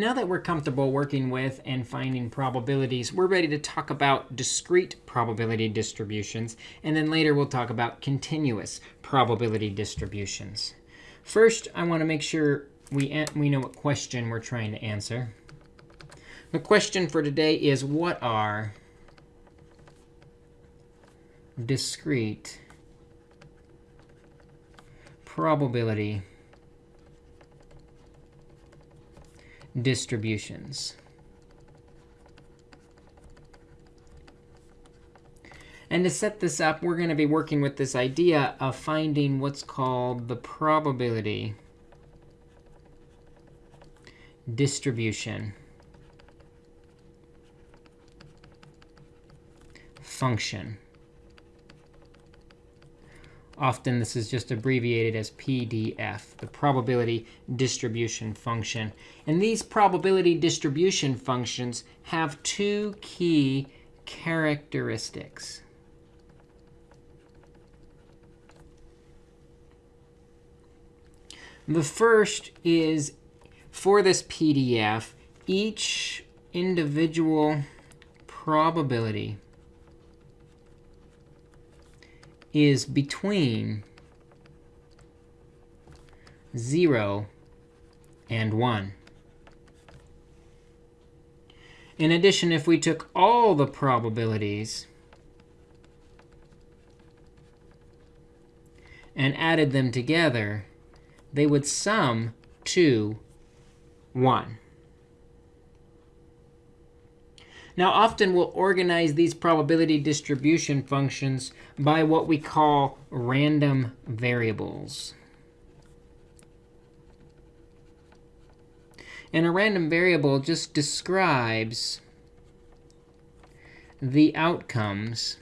Now that we're comfortable working with and finding probabilities, we're ready to talk about discrete probability distributions. And then later we'll talk about continuous probability distributions. First, I want to make sure we, we know what question we're trying to answer. The question for today is, what are discrete probability distributions. And to set this up, we're going to be working with this idea of finding what's called the probability distribution function. Often this is just abbreviated as PDF, the probability distribution function. And these probability distribution functions have two key characteristics. The first is for this PDF, each individual probability is between 0 and 1. In addition, if we took all the probabilities and added them together, they would sum to 1. Now, often we'll organize these probability distribution functions by what we call random variables. And a random variable just describes the outcomes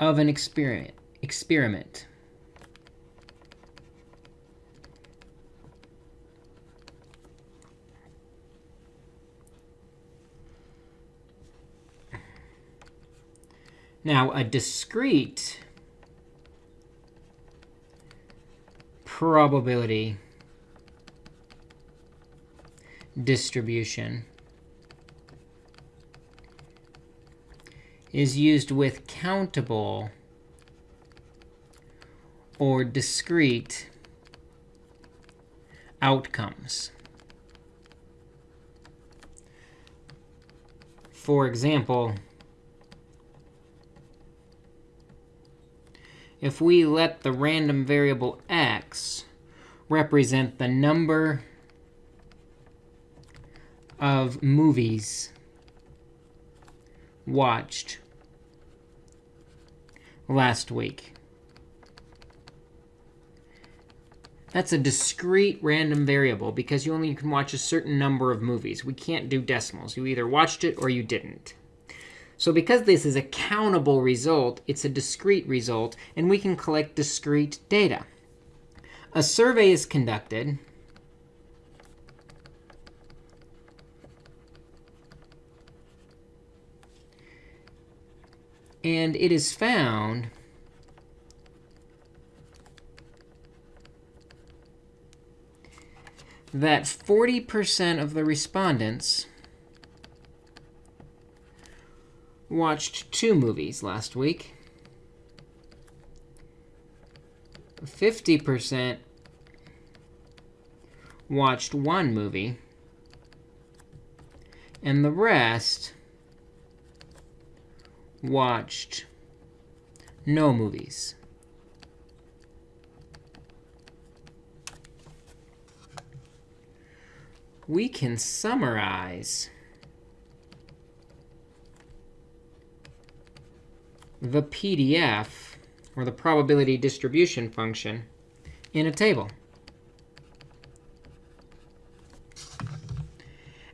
of an experiment. experiment. Now, a discrete probability distribution is used with countable or discrete outcomes. For example, if we let the random variable x represent the number of movies watched last week. That's a discrete random variable because you only can watch a certain number of movies. We can't do decimals. You either watched it or you didn't. So because this is a countable result, it's a discrete result, and we can collect discrete data. A survey is conducted. And it is found that 40% of the respondents watched two movies last week. 50% watched one movie. And the rest watched no movies. We can summarize the PDF, or the probability distribution function, in a table.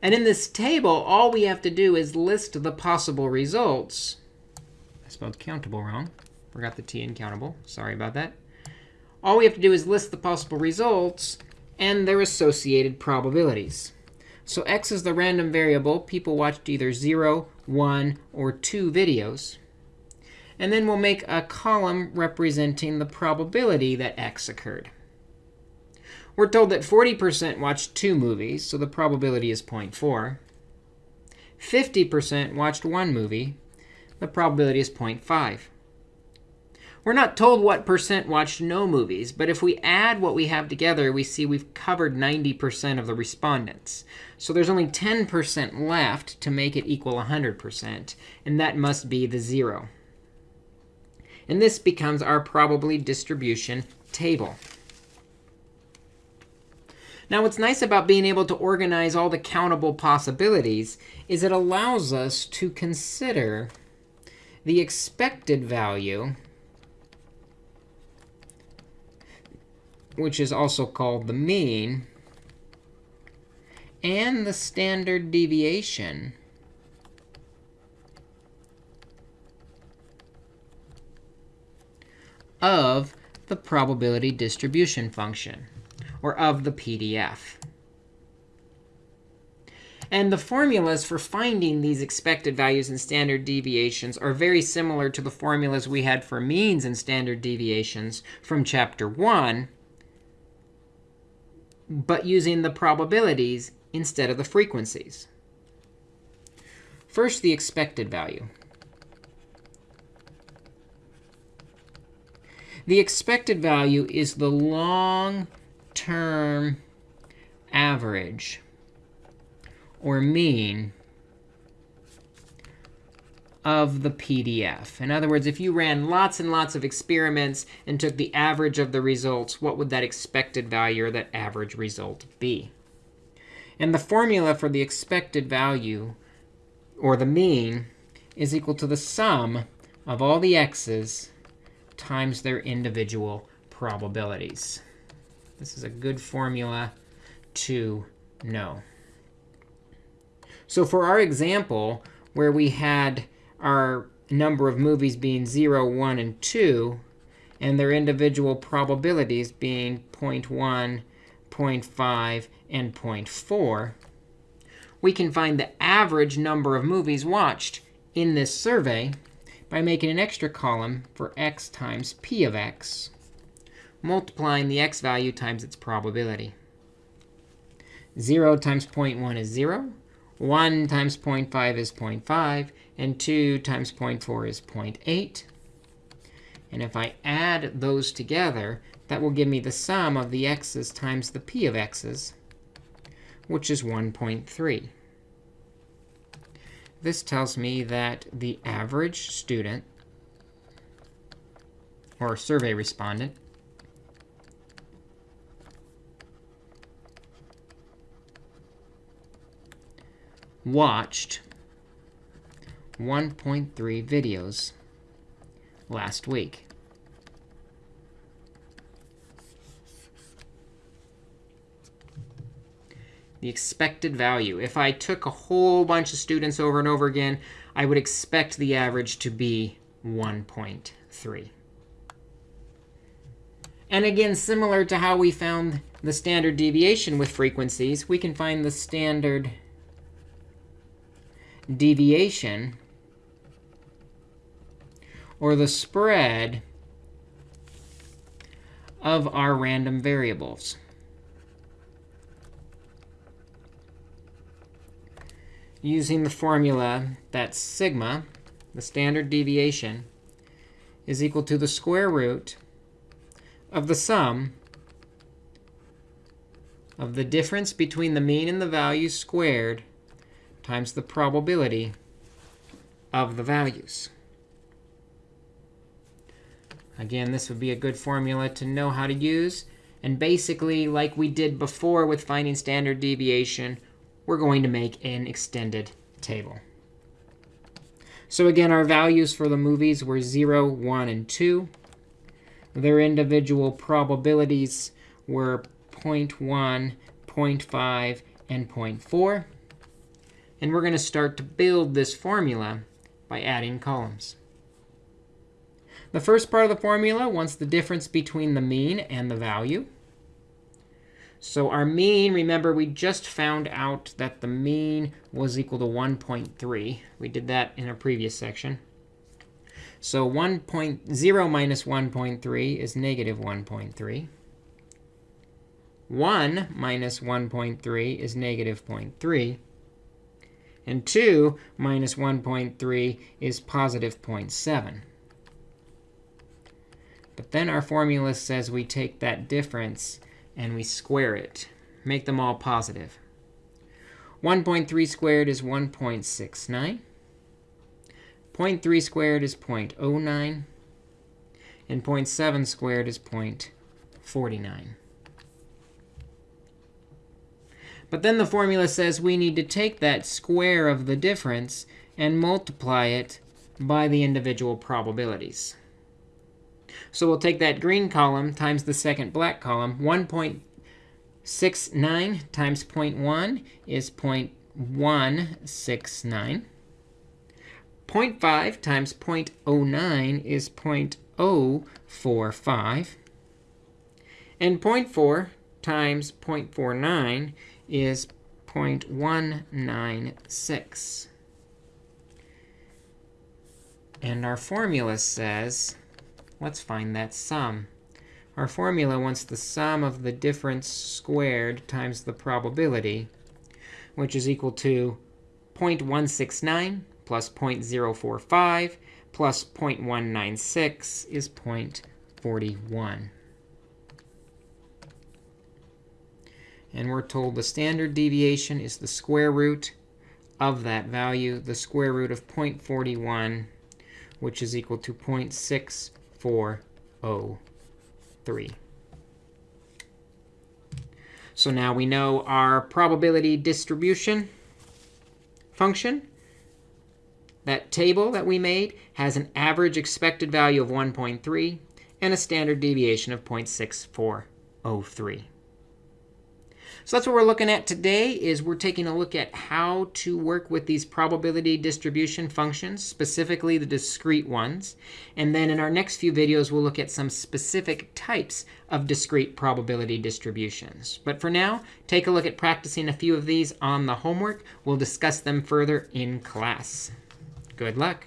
And in this table, all we have to do is list the possible results. I spelled countable wrong. Forgot the T in countable. Sorry about that. All we have to do is list the possible results and their associated probabilities. So x is the random variable. People watched either 0, 1, or 2 videos. And then we'll make a column representing the probability that x occurred. We're told that 40% watched two movies, so the probability is 0.4. 50% watched one movie. The probability is 0.5. We're not told what percent watched no movies, but if we add what we have together, we see we've covered 90% of the respondents. So there's only 10% left to make it equal 100%, and that must be the 0. And this becomes our probability distribution table. Now, what's nice about being able to organize all the countable possibilities is it allows us to consider the expected value, which is also called the mean, and the standard deviation of the probability distribution function or of the PDF. And the formulas for finding these expected values and standard deviations are very similar to the formulas we had for means and standard deviations from chapter 1, but using the probabilities instead of the frequencies. First, the expected value. The expected value is the long term average or mean of the PDF. In other words, if you ran lots and lots of experiments and took the average of the results, what would that expected value or that average result be? And the formula for the expected value, or the mean, is equal to the sum of all the x's times their individual probabilities. This is a good formula to know. So for our example, where we had our number of movies being 0, 1, and 2, and their individual probabilities being 0.1, 0.5, and 0.4, we can find the average number of movies watched in this survey by making an extra column for x times p of x multiplying the x value times its probability. 0 times 0.1 is 0. 1 times 0.5 is 0.5. And 2 times 0.4 is 0.8. And if I add those together, that will give me the sum of the x's times the p of x's, which is 1.3. This tells me that the average student, or survey respondent, watched 1.3 videos last week. The expected value. If I took a whole bunch of students over and over again, I would expect the average to be 1.3. And again, similar to how we found the standard deviation with frequencies, we can find the standard deviation or the spread of our random variables. Using the formula that sigma, the standard deviation, is equal to the square root of the sum of the difference between the mean and the value squared times the probability of the values. Again, this would be a good formula to know how to use. And basically, like we did before with finding standard deviation, we're going to make an extended table. So again, our values for the movies were 0, 1, and 2. Their individual probabilities were 0.1, 0.5, and 0.4. And we're going to start to build this formula by adding columns. The first part of the formula wants the difference between the mean and the value. So our mean, remember, we just found out that the mean was equal to 1.3. We did that in a previous section. So 1.0 minus 1.3 is negative 1.3. 1 minus 1.3 is negative 0.3. And 2 minus 1.3 is positive 0.7. But then our formula says we take that difference and we square it, make them all positive. 1.3 squared is 1.69. 0.3 squared is 0.09. And 0.7 squared is 0.49. But then the formula says we need to take that square of the difference and multiply it by the individual probabilities. So we'll take that green column times the second black column. 1.69 times 0.1 is 0.169. 0.5 times 0.09 is 0.045. And 0.4 times 0.49 is 0.196. And our formula says, let's find that sum. Our formula wants the sum of the difference squared times the probability, which is equal to 0.169 plus 0.045 plus 0.196 is 0.41. And we're told the standard deviation is the square root of that value, the square root of 0.41, which is equal to 0.6403. So now we know our probability distribution function. That table that we made has an average expected value of 1.3 and a standard deviation of 0.6403. So that's what we're looking at today is we're taking a look at how to work with these probability distribution functions, specifically the discrete ones. And then in our next few videos, we'll look at some specific types of discrete probability distributions. But for now, take a look at practicing a few of these on the homework. We'll discuss them further in class. Good luck.